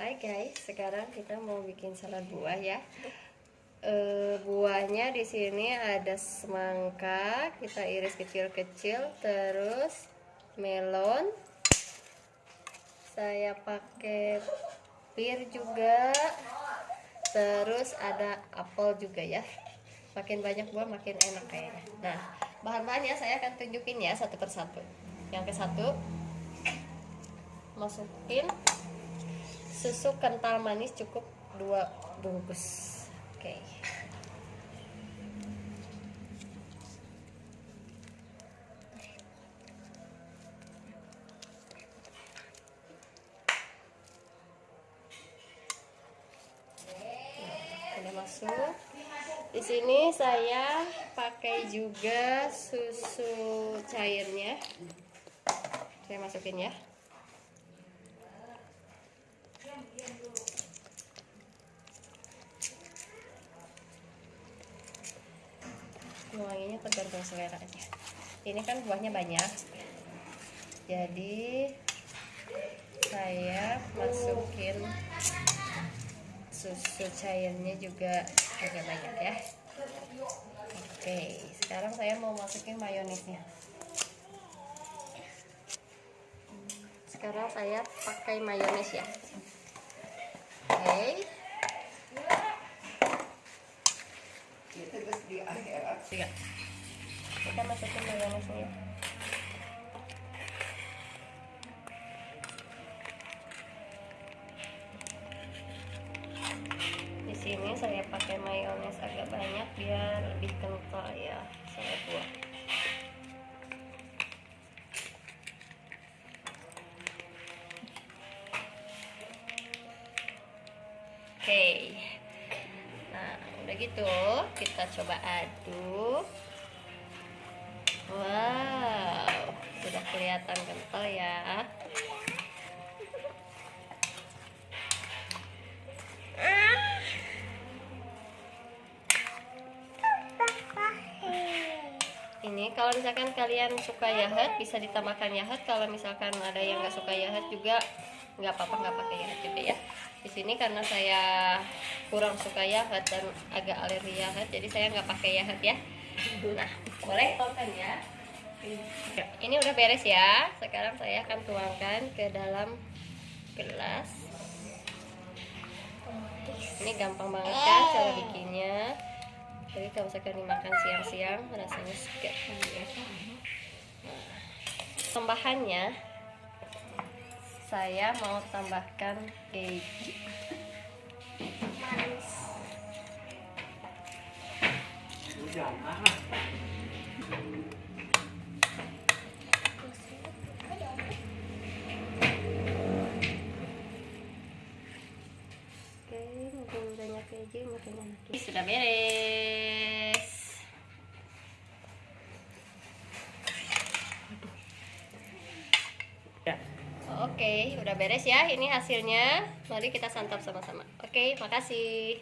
Hai guys, sekarang kita mau bikin salad buah ya. E, buahnya di sini ada semangka, kita iris kecil-kecil, terus melon. Saya pakai pir juga. Terus ada apel juga ya. Makin banyak buah makin enak kayaknya. Nah, bahan-bahannya saya akan tunjukin ya satu persatu. Yang ke satu masukin susu kental manis cukup dua bungkus. Oke. Okay. masuk. Di sini saya pakai juga susu cairnya. Saya masukin ya wanginya tergantung selera aja ini kan buahnya banyak. Jadi saya masukin susu cairnya juga agak banyak ya. Oke sekarang saya mau masukin mayonesnya. Sekarang saya pakai mayones ya. Oke Tiga. Kita masukin mayonesnya. Di sini saya pakai mayones agak banyak biar lebih kental ya saya buat. Oke. Udah gitu kita coba aduk. Wow sudah kelihatan kental ya. Ini kalau misalkan kalian suka yahet bisa ditambahkan yahet kalau misalkan ada yang nggak suka yahet juga nggak apa-apa nggak pakai juga ya. Di sini karena saya kurang suka yahat dan agak alergi yahat jadi saya nggak pakai yahat ya. Nah boleh? Tonton ya ini udah beres ya. Sekarang saya akan tuangkan ke dalam gelas. Ini gampang banget kan cara bikinnya. Jadi kalau misalkan dimakan siang-siang rasanya segar nah, tambahannya saya mau tambahkan keju manis Oke, mungkin banyak keju, mungkin enak. Sudah beres. Oke, udah beres ya. Ini hasilnya. Mari kita santap sama-sama. Oke, makasih.